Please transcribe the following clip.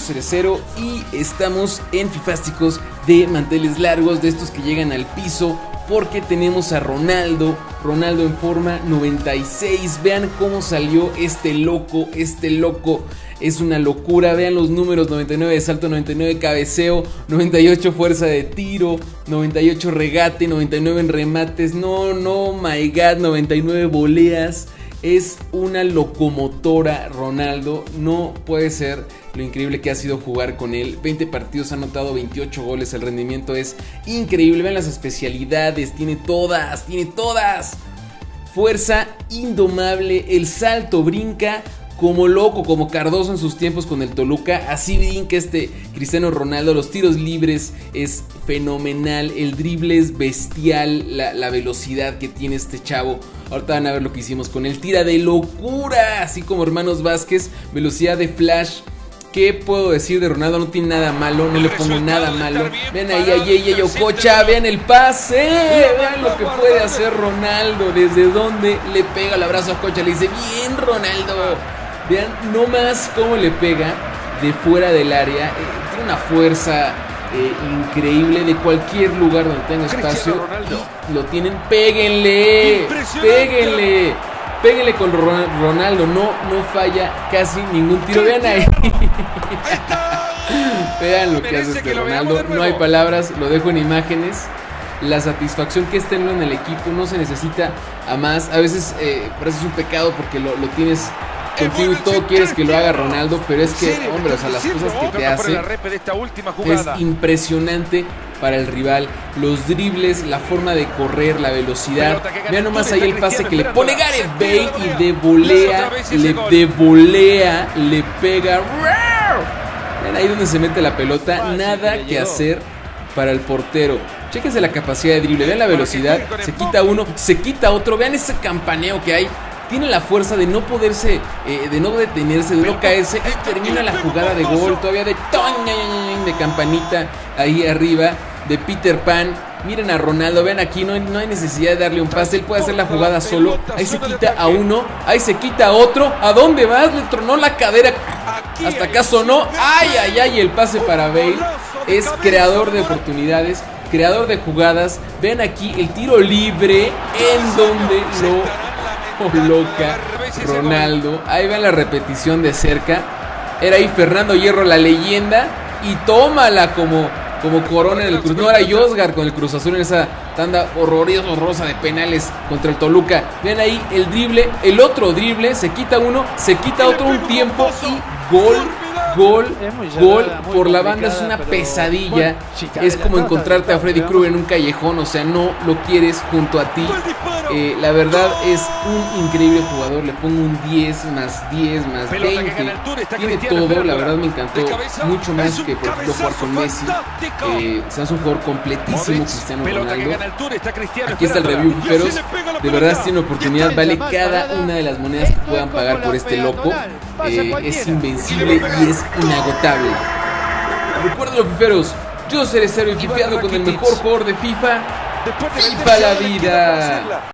Cerecero y estamos en Fifásticos de manteles largos, de estos que llegan al piso, porque tenemos a Ronaldo, Ronaldo en forma 96. Vean cómo salió este loco, este loco. Es una locura, vean los números, 99 de salto, 99 de cabeceo, 98 fuerza de tiro, 98 regate, 99 en remates, no, no, my god, 99 voleas. Es una locomotora Ronaldo, no puede ser lo increíble que ha sido jugar con él. 20 partidos, ha anotado 28 goles, el rendimiento es increíble. Vean las especialidades, tiene todas, tiene todas. Fuerza indomable, el salto brinca como loco, como Cardoso en sus tiempos con el Toluca. Así brinca este Cristiano Ronaldo. Los tiros libres es fenomenal. El drible es bestial. La, la, velocidad que tiene este chavo. Ahorita van a ver lo que hicimos con él. Tira de locura. Así como Hermanos Vázquez. Velocidad de flash. ¿Qué puedo decir de Ronaldo? No tiene nada malo, no le pongo nada malo. Vean ahí a Yeye Ococha, vean el pase, vean lo que puede hacer Ronaldo, desde donde le pega el abrazo a Ococha, le dice, bien Ronaldo. Vean no más cómo le pega de fuera del área, eh, tiene una fuerza eh, increíble de cualquier lugar donde tenga espacio. Lo tienen, péguenle, péguenle. Péguenle con Ronaldo, no, no falla casi ningún tiro. Vean ahí. Vean lo que hace este Ronaldo. No hay palabras, lo dejo en imágenes. La satisfacción que es tenerlo en el equipo no se necesita a más. A veces eh, parece un pecado porque lo, lo tienes contigo y todo quieres que lo haga Ronaldo, pero es que, hombre, o sea, las cosas que te hace es impresionante para el rival. Los dribles, la forma de correr, la velocidad. Vean nomás ahí el pase que le pone Gareth Bale y de volea, le de volea, le pega. Vean ahí donde se mete la pelota, nada que hacer para el portero. Chéquense la capacidad de drible, vean la velocidad, se quita uno, se quita otro, vean ese campaneo que hay tiene la fuerza de no poderse, eh, de no detenerse, de no caerse y termina la jugada de gol todavía de de campanita ahí arriba de Peter Pan. Miren a Ronaldo, vean aquí, no no hay necesidad de darle un pase, él puede hacer la jugada solo. Ahí se quita a uno, ahí se quita a otro. ¿A dónde vas? Le tronó la cadera. Hasta acá sonó. Ay, ay, ay, el pase para Bale. Es creador de oportunidades, creador de jugadas. Vean aquí el tiro libre en donde lo loca Ronaldo. Ahí ven la repetición de cerca. Era ahí Fernando Hierro, la leyenda. Y tómala como, como corona en el Cruz. No era Yosgar con el Cruz Azul en esa tanda horrorosa de penales contra el Toluca. Ven ahí el drible, el otro drible. Se quita uno, se quita otro un tiempo y gol Gol, gol por la banda es una pesadilla. Es como encontrarte a Freddy Krueger en un callejón, o sea, no lo quieres junto a ti. Eh, la verdad es un increíble jugador. Le pongo un 10 más 10 más 20. Tiene todo, la verdad me encantó. Mucho más que por ejemplo jugar con Messi. Eh, se hace un jugador completísimo, Cristiano Ronaldo. Aquí está el review, pero de verdad si tiene oportunidad, vale cada una de las monedas que puedan pagar por este loco. Eh, es invencible y es inagotable. Recuerden los fiferos, yo seré Cero y fifiando con el mejor jugador de FIFA. FIFA la vida.